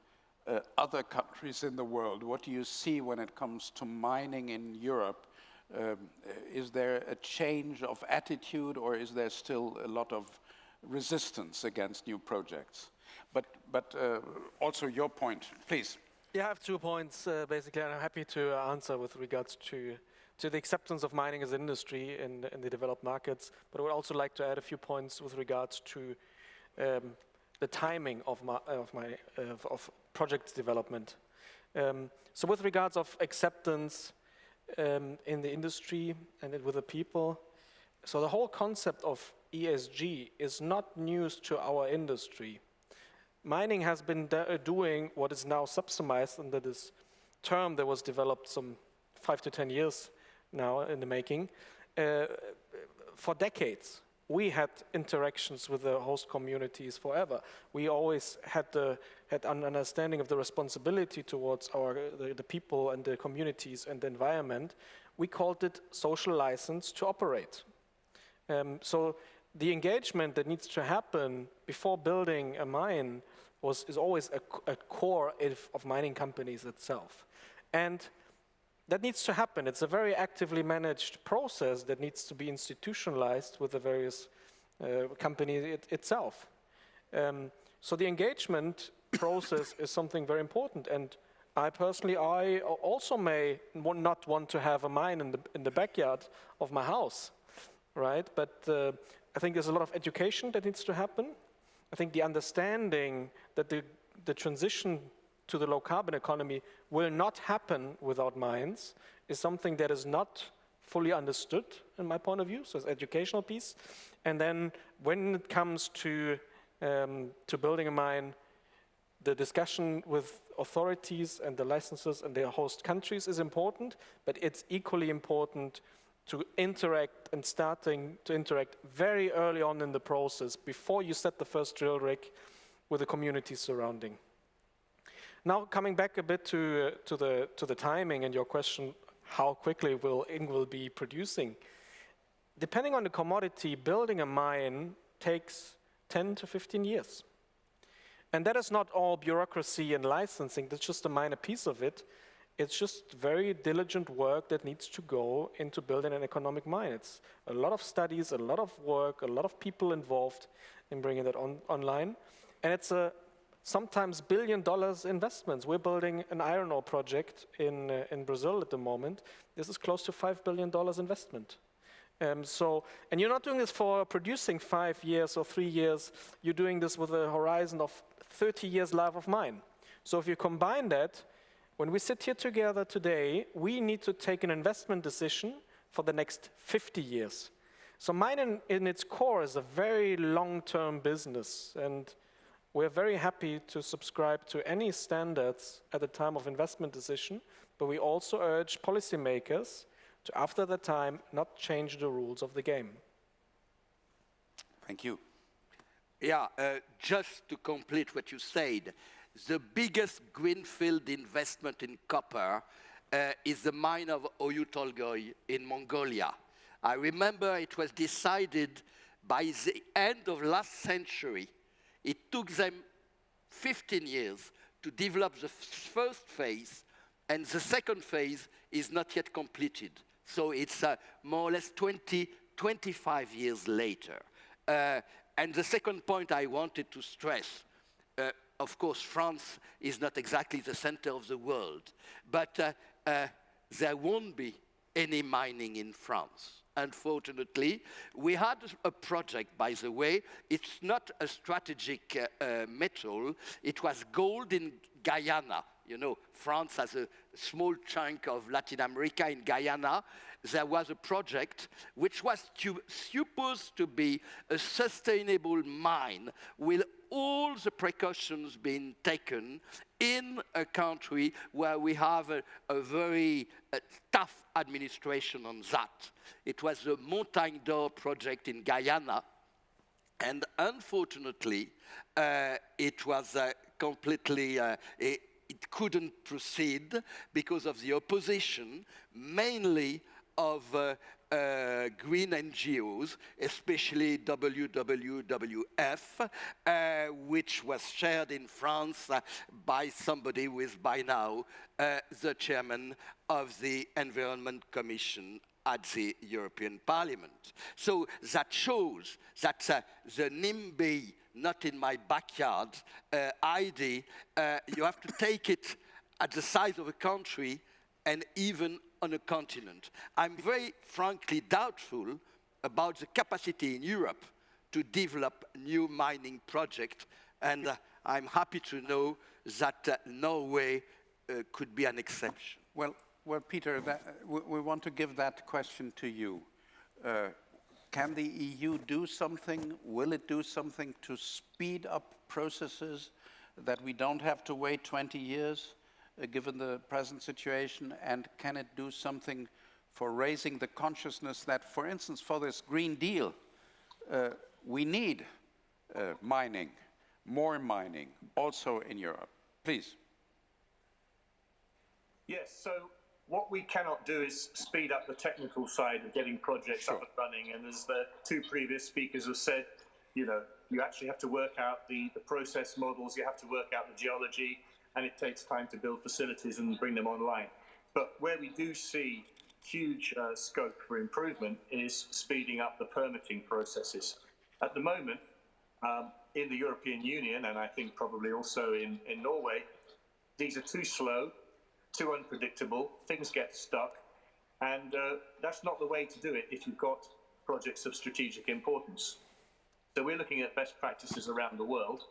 uh, other countries in the world? What do you see when it comes to mining in Europe? Um, is there a change of attitude or is there still a lot of resistance against new projects? But, but uh, also your point, please. Yeah, I have two points, uh, basically, and I'm happy to answer with regards to, to the acceptance of mining as an industry in, in the developed markets. But I would also like to add a few points with regards to um, the timing of, my, of, my, of, of project development. Um, so with regards of acceptance, um, in the industry and with the people. So the whole concept of ESG is not news to our industry. Mining has been doing what is now subsumized under this term that was developed some five to 10 years now in the making. Uh, for decades, we had interactions with the host communities forever. We always had, the, had an understanding of the responsibility towards our, the, the people and the communities and the environment. We called it social license to operate. Um, so the engagement that needs to happen before building a mine was, is always a, a core of, of mining companies itself. And that needs to happen. It's a very actively managed process that needs to be institutionalized with the various uh, companies it, itself. Um, so the engagement process is something very important. And I personally, I also may not want to have a mine in the, in the backyard of my house, right? But uh, I think there's a lot of education that needs to happen. I think the understanding that the, the transition to the low carbon economy will not happen without mines is something that is not fully understood in my point of view, so it's educational piece. And then when it comes to, um, to building a mine, the discussion with authorities and the licenses and their host countries is important, but it's equally important to interact and starting to interact very early on in the process before you set the first drill rig with the community surrounding. Now, coming back a bit to, uh, to, the, to the timing and your question, how quickly will Ingvild be producing? Depending on the commodity, building a mine takes 10 to 15 years. And that is not all bureaucracy and licensing, that's just a minor piece of it. It's just very diligent work that needs to go into building an economic mine. It's a lot of studies, a lot of work, a lot of people involved in bringing that on, online. And it's a sometimes billion dollars investments. We're building an iron ore project in, uh, in Brazil at the moment. This is close to $5 billion investment. Um, so, and you're not doing this for producing five years or three years, you're doing this with a horizon of 30 years life of mine. So if you combine that, when we sit here together today, we need to take an investment decision for the next 50 years. So mine in, in its core is a very long-term business and we're very happy to subscribe to any standards at the time of investment decision, but we also urge policymakers to, after the time, not change the rules of the game. Thank you. Yeah, uh, just to complete what you said, the biggest greenfield investment in copper uh, is the mine of Oyu Tolgoi in Mongolia. I remember it was decided by the end of last century it took them 15 years to develop the first phase, and the second phase is not yet completed. So it's uh, more or less 20, 25 years later. Uh, and the second point I wanted to stress, uh, of course, France is not exactly the center of the world, but uh, uh, there won't be any mining in France unfortunately. We had a project, by the way. It's not a strategic uh, uh, metal. It was gold in Guyana. You know, France has a small chunk of Latin America in Guyana. There was a project which was to, supposed to be a sustainable mine with all the precautions being taken in a country where we have a, a very uh, tough administration on that. It was the Montagne d'Or project in Guyana, and unfortunately, uh, it was uh, completely, uh, it, it couldn't proceed because of the opposition, mainly of uh, green NGOs, especially WWWF, uh, which was shared in France uh, by somebody who is by now uh, the chairman of the Environment Commission at the European Parliament. So that shows that uh, the NIMBY, not in my backyard uh, ID, you have to take it at the size of a country and even on a continent. I'm very frankly doubtful about the capacity in Europe to develop new mining projects, and uh, I'm happy to know that uh, Norway uh, could be an exception. Well, well Peter, that, we, we, want to give that question to you. Uh, can the EU do something? Will it do something to speed up processes that we don't have to wait 20 years? Uh, given the present situation? And can it do something for raising the consciousness that, for instance, for this Green Deal, uh, we need uh, mining, more mining, also in Europe? Please. Yes, so what we cannot do is speed up the technical side of getting projects Sure. up and running. And as the two previous speakers have said, you know, you actually have to work out the, the process models, you have to work out the geology, and it takes time to build facilities and bring them online. But where we do see huge uh, scope for improvement is speeding up the permitting processes. At the moment, um, in the European Union, and I think probably also in, in Norway, these are too slow, too unpredictable, things get stuck, and uh, that's not the way to do it if you've got projects of strategic importance. So we're looking at best practices around the world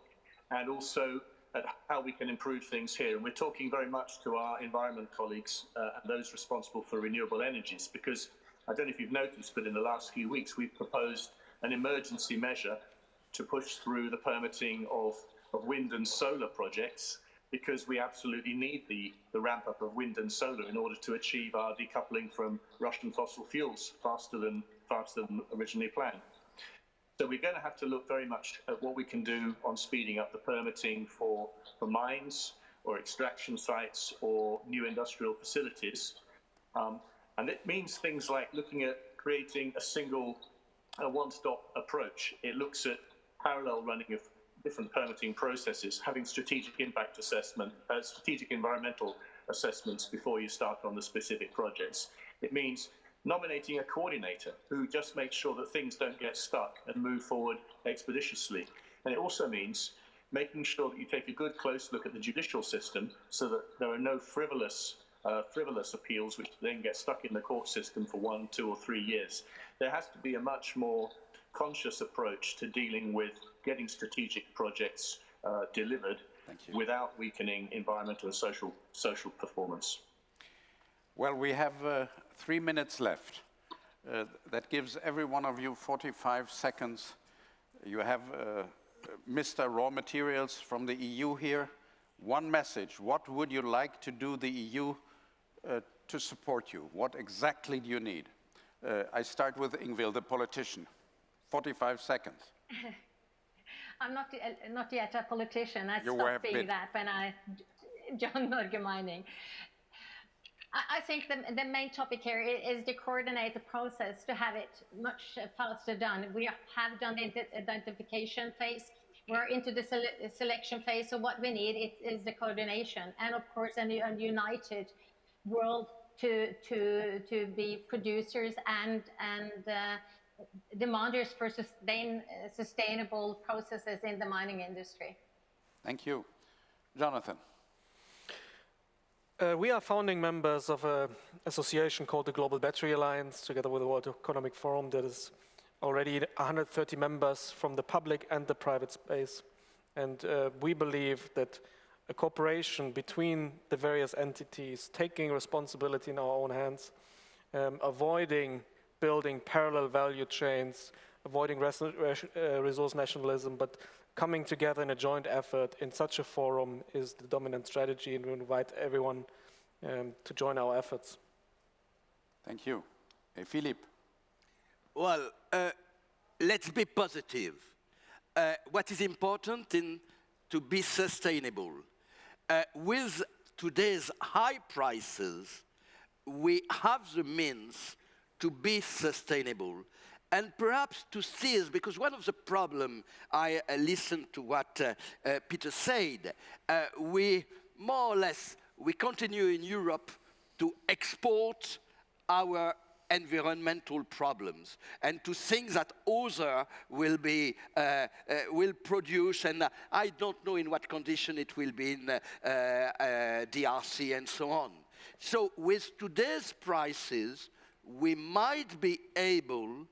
and also at how we can improve things here. And we're talking very much to our environment colleagues uh, and those responsible for renewable energies because I don't know if you've noticed, but in the last few weeks we've proposed an emergency measure to push through the permitting of, of wind and solar projects because we absolutely need the, the ramp up of wind and solar in order to achieve our decoupling from Russian fossil fuels faster than, faster than originally planned. So we're going to have to look very much at what we can do on speeding up the permitting for, for mines or extraction sites or new industrial facilities. Um, and it means things like looking at creating a single, a one-stop approach. It looks at parallel running of different permitting processes, having strategic impact assessment, uh, strategic environmental assessments before you start on the specific projects. It means nominating a coordinator who just makes sure that things don't get stuck and move forward expeditiously. And it also means making sure that you take a good close look at the judicial system so that there are no frivolous uh, frivolous appeals which then get stuck in the court system for one, two, or three years. There has to be a much more conscious approach to dealing with getting strategic projects uh, delivered without weakening environmental and social social performance. Well, we have uh, three minutes left. Uh, that gives every one of you 45 seconds. You have uh, Mr. Raw Materials from the EU here. One message. What would you like to do the EU uh, to support you? What exactly do you need? Uh, I start with Ingvild, the politician. 45 seconds. I'm not, uh, not yet a politician. I You stopped being bit. that when I joined Norge Mining. I, think the, the main topic here is to coordinate the process to have it much faster done. We have done the identification phase. We're into the sele- selection phase. So what we need is, the coordination and of course a, a united world to, to, to be producers and, and uh, demanders for sustain, sustainable processes in the mining industry. Thank you. Jonathan. Uh, we are founding members of an association called the Global Battery Alliance, together with the World Economic Forum, that is already 130 members from the public and the private space. And uh, we believe that a cooperation between the various entities, taking responsibility in our own hands, um, avoiding building parallel value chains, avoiding res- res- uh, resource nationalism, but coming together in a joint effort in such a forum is the dominant strategy, and we invite everyone um, to join our efforts. Thank you. Hey, Philippe. Well, uh, let's be positive. Uh, what is important in to be sustainable? Uh, with today's high prices, we have the means to be sustainable and perhaps to seize, because one of the problem, I uh, listened to what uh, uh, Peter said, uh, we more or less, we continue in Europe to export our environmental problems and to think that other will be uh, uh, will produce and uh, I don't know in what condition it will be in uh, uh, DRC and so on. So with today's prices, we might be able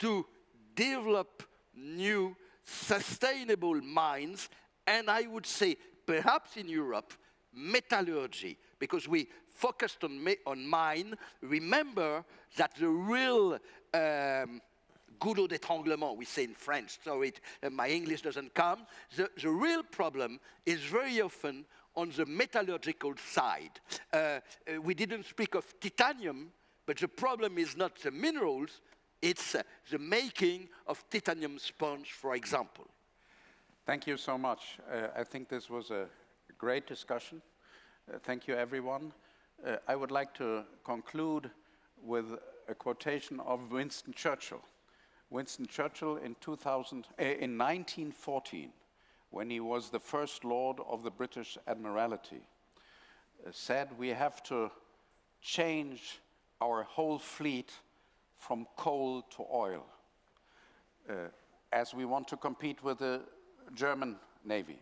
to develop new sustainable mines and I would say perhaps in Europe metallurgy because we focused on, on mine, remember that the real um, goulot d'étranglement, we say in French, so it, uh, my English doesn't come, the, the real problem is very often on the metallurgical side. Uh, uh, we didn't speak of titanium, but the problem is not the minerals, it's uh, the making of titanium sponge, for example. Thank you so much. Uh, I think this was a great discussion. Uh, thank you, everyone. Uh, I would like to conclude with a quotation of Winston Churchill. Winston Churchill in, 2000, uh, in 1914, when he was the first Lord of the British Admiralty, uh, said we have to change our whole fleet from coal to oil, uh, as we want to compete with the German Navy.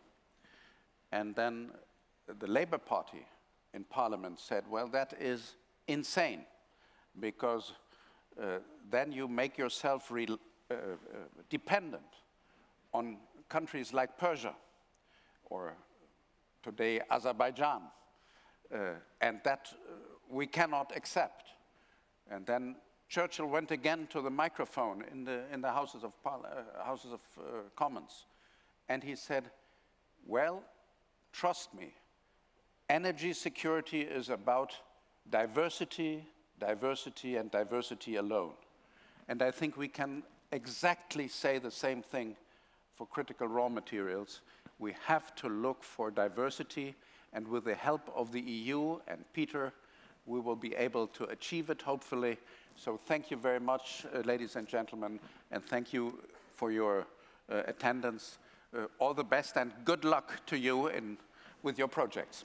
And then the Labour Party in Parliament said, well, that is insane, because uh, then you make yourself uh, uh, dependent on countries like Persia or today Azerbaijan. Uh, and that uh, we cannot accept. And then Churchill went again to the microphone in the, in the Houses of, uh, Houses of uh, Commons, and he said, well, trust me, energy security is about diversity, diversity, and diversity alone. And I think we can exactly say the same thing for critical raw materials. We have to look for diversity, and with the help of the EU and Peter, we will be able to achieve it, hopefully. So thank you very much, uh, ladies and gentlemen, and thank you for your uh, attendance. Uh, all the best and good luck to you in, with your projects.